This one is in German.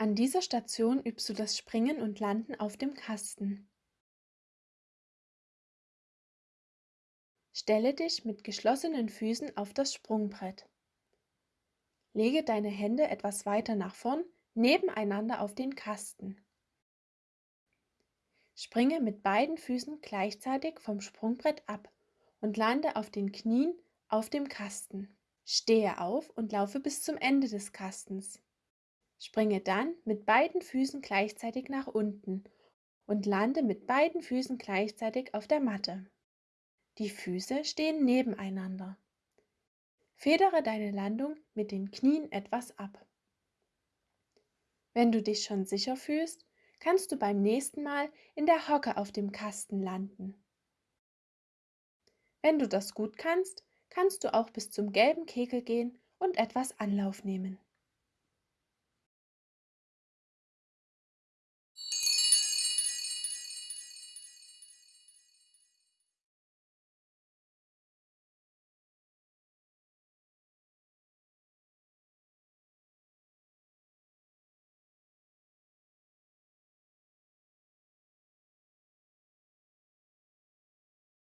An dieser Station übst du das Springen und Landen auf dem Kasten. Stelle dich mit geschlossenen Füßen auf das Sprungbrett. Lege deine Hände etwas weiter nach vorn nebeneinander auf den Kasten. Springe mit beiden Füßen gleichzeitig vom Sprungbrett ab und lande auf den Knien auf dem Kasten. Stehe auf und laufe bis zum Ende des Kastens. Springe dann mit beiden Füßen gleichzeitig nach unten und lande mit beiden Füßen gleichzeitig auf der Matte. Die Füße stehen nebeneinander. Federe deine Landung mit den Knien etwas ab. Wenn du dich schon sicher fühlst, kannst du beim nächsten Mal in der Hocke auf dem Kasten landen. Wenn du das gut kannst, kannst du auch bis zum gelben Kegel gehen und etwas Anlauf nehmen.